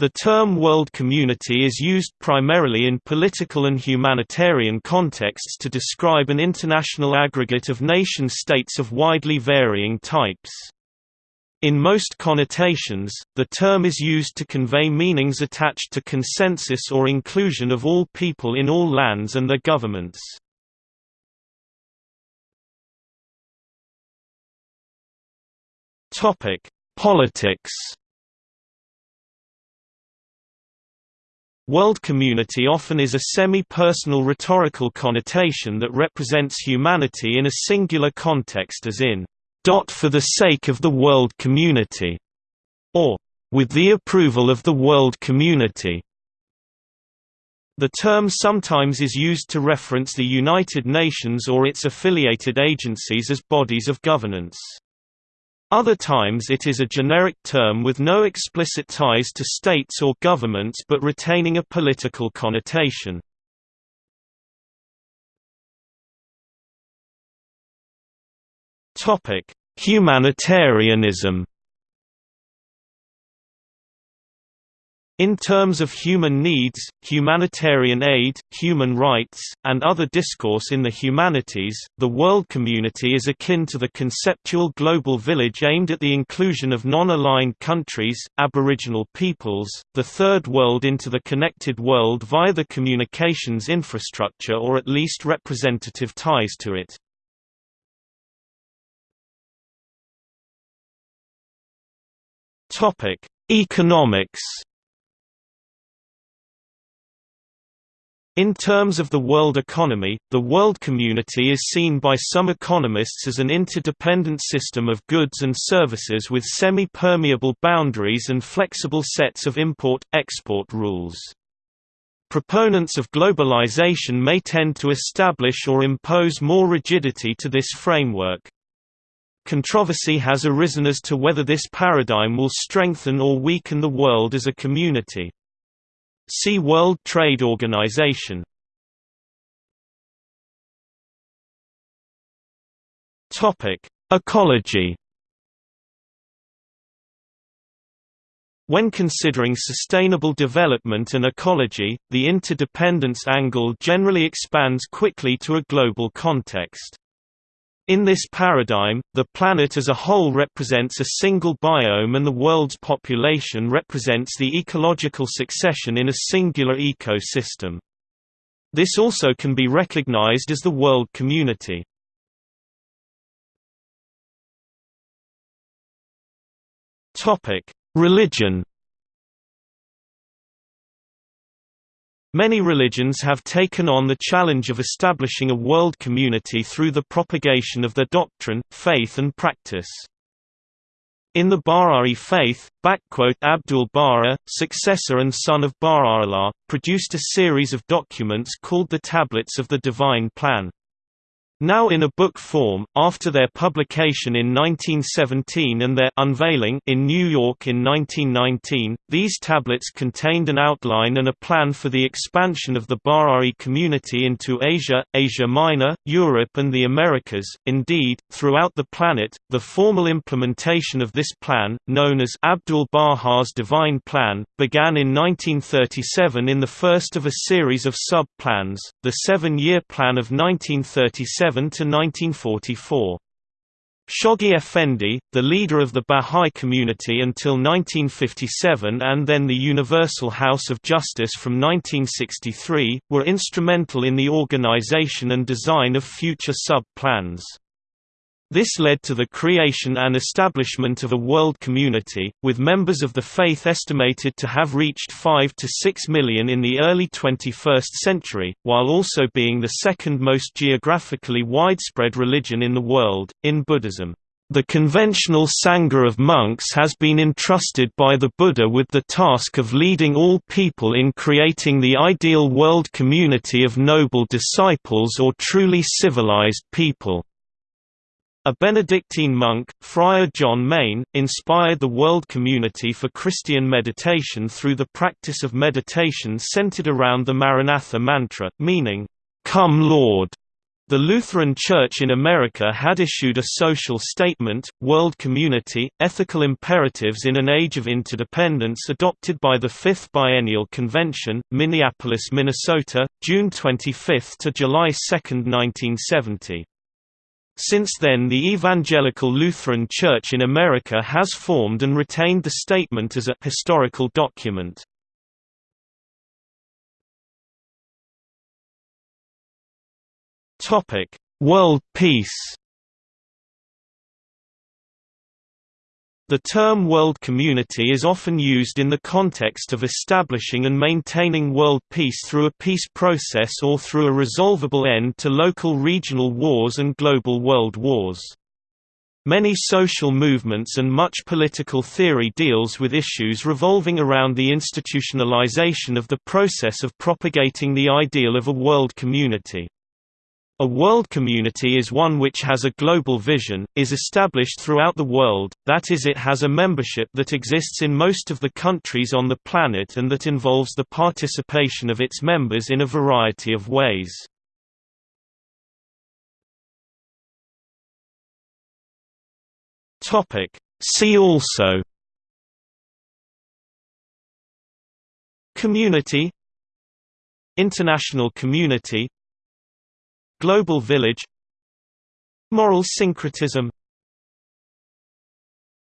The term world community is used primarily in political and humanitarian contexts to describe an international aggregate of nation-states of widely varying types. In most connotations, the term is used to convey meanings attached to consensus or inclusion of all people in all lands and their governments. Politics World community often is a semi-personal rhetorical connotation that represents humanity in a singular context as in, "...dot for the sake of the world community", or "...with the approval of the world community". The term sometimes is used to reference the United Nations or its affiliated agencies as bodies of governance. Other times it is a generic term with no explicit ties to states or governments but retaining a political connotation. Humanitarianism In terms of human needs, humanitarian aid, human rights, and other discourse in the humanities, the world community is akin to the conceptual global village aimed at the inclusion of non-aligned countries, aboriginal peoples, the Third World into the connected world via the communications infrastructure or at least representative ties to it. Economics In terms of the world economy, the world community is seen by some economists as an interdependent system of goods and services with semi-permeable boundaries and flexible sets of import-export rules. Proponents of globalization may tend to establish or impose more rigidity to this framework. Controversy has arisen as to whether this paradigm will strengthen or weaken the world as a community. See World Trade Organization. Topic: Ecology. When considering sustainable development and ecology, the interdependence angle generally expands quickly to a global context. In this paradigm, the planet as a whole represents a single biome and the world's population represents the ecological succession in a singular ecosystem. This also can be recognized as the world community. Religion Many religions have taken on the challenge of establishing a world community through the propagation of their doctrine, faith and practice. In the Bahá'í faith, Abdul-Baha, successor and son of Baha'u'llah, produced a series of documents called the Tablets of the Divine Plan. Now in a book form, after their publication in 1917 and their unveiling in New York in 1919, these tablets contained an outline and a plan for the expansion of the Bahá'í community into Asia, Asia Minor, Europe and the Americas, indeed, throughout the planet. The formal implementation of this plan, known as Abdul-Baha's Divine Plan, began in 1937 in the first of a series of sub-plans, the Seven-Year Plan of 1937 to 1944. Shoghi Effendi, the leader of the Bahá'í community until 1957 and then the Universal House of Justice from 1963, were instrumental in the organization and design of future sub-plans. This led to the creation and establishment of a world community, with members of the faith estimated to have reached 5 to 6 million in the early 21st century, while also being the second most geographically widespread religion in the world, in Buddhism. The conventional Sangha of monks has been entrusted by the Buddha with the task of leading all people in creating the ideal world community of noble disciples or truly civilized people. A Benedictine monk, Friar John Main, inspired the world community for Christian meditation through the practice of meditation centered around the Maranatha mantra, meaning, Come Lord. The Lutheran Church in America had issued a social statement, World Community, Ethical Imperatives in an Age of Interdependence adopted by the Fifth Biennial Convention, Minneapolis, Minnesota, June 25 to July 2, 1970. Since then the Evangelical Lutheran Church in America has formed and retained the statement as a historical document. World peace. The term world community is often used in the context of establishing and maintaining world peace through a peace process or through a resolvable end to local regional wars and global world wars. Many social movements and much political theory deals with issues revolving around the institutionalization of the process of propagating the ideal of a world community. A world community is one which has a global vision, is established throughout the world, that is it has a membership that exists in most of the countries on the planet and that involves the participation of its members in a variety of ways. See also Community International community Global Village Moral syncretism